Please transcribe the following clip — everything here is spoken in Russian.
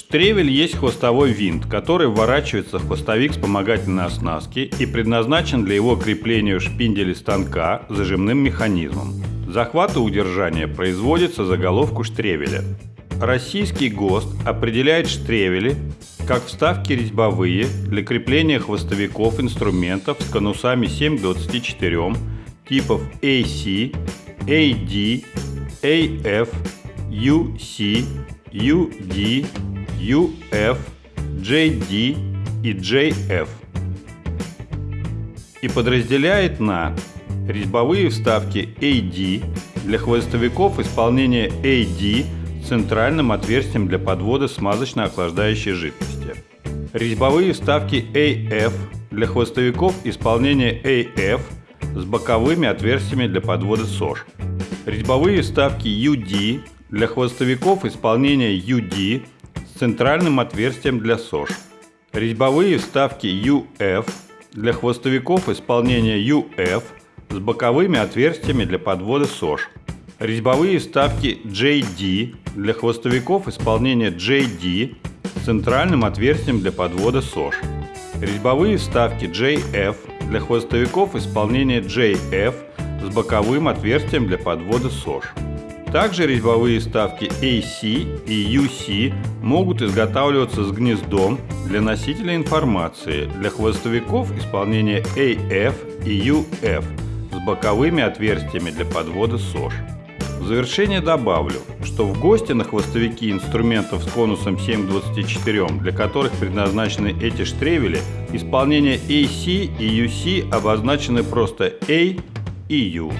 Штревель есть хвостовой винт, который вворачивается в хвостовик вспомогательной оснастки и предназначен для его крепления в шпинделе станка зажимным механизмом. Захват и удержание производится за головку штревеля. Российский ГОСТ определяет штревели как вставки резьбовые для крепления хвостовиков инструментов с конусами 7 к 24 типов AC, AD, AF, UC, UD, UF, JD и JF. И подразделяет на резьбовые вставки AD для хвостовиков исполнения AD с центральным отверстием для подвода смазочно-охлаждающей жидкости. Резьбовые вставки AF для хвостовиков исполнения AF с боковыми отверстиями для подвода СОЖ. Резьбовые вставки UD для хвостовиков исполнения UD центральным отверстием для СОЖ. Резьбовые вставки UF для хвостовиков исполнения UF с боковыми отверстиями для подвода СОЖ. Резьбовые вставки JD для хвостовиков исполнения JD с центральным отверстием для подвода СОЖ. Резьбовые вставки JF для хвостовиков исполнения JF с боковым отверстием для подвода СОЖ. Также резьбовые вставки AC и UC могут изготавливаться с гнездом для носителя информации для хвостовиков исполнения AF и UF с боковыми отверстиями для подвода СОЖ. В завершение добавлю, что в гости на хвостовики инструментов с конусом 7 к 24, для которых предназначены эти штревели, исполнение AC и UC обозначены просто A и U.